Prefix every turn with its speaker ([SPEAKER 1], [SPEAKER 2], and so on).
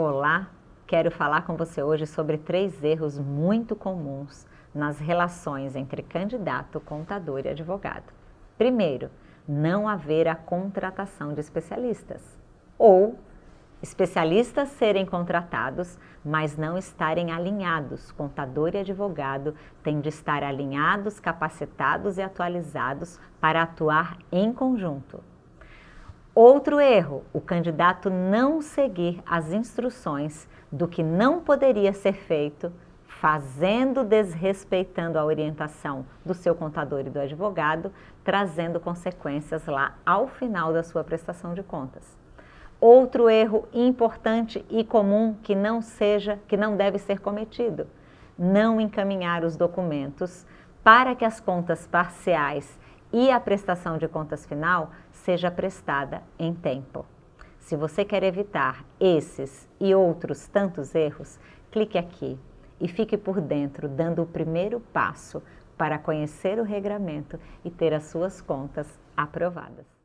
[SPEAKER 1] Olá, quero falar com você hoje sobre três erros muito comuns nas relações entre candidato, contador e advogado. Primeiro, não haver a contratação de especialistas. Ou especialistas serem contratados, mas não estarem alinhados. Contador e advogado têm de estar alinhados, capacitados e atualizados para atuar em conjunto. Outro erro, o candidato não seguir as instruções do que não poderia ser feito, fazendo, desrespeitando a orientação do seu contador e do advogado, trazendo consequências lá ao final da sua prestação de contas. Outro erro importante e comum que não seja, que não deve ser cometido, não encaminhar os documentos para que as contas parciais e a prestação de contas final seja prestada em tempo. Se você quer evitar esses e outros tantos erros, clique aqui e fique por dentro, dando o primeiro passo para conhecer o regramento e ter as suas contas aprovadas.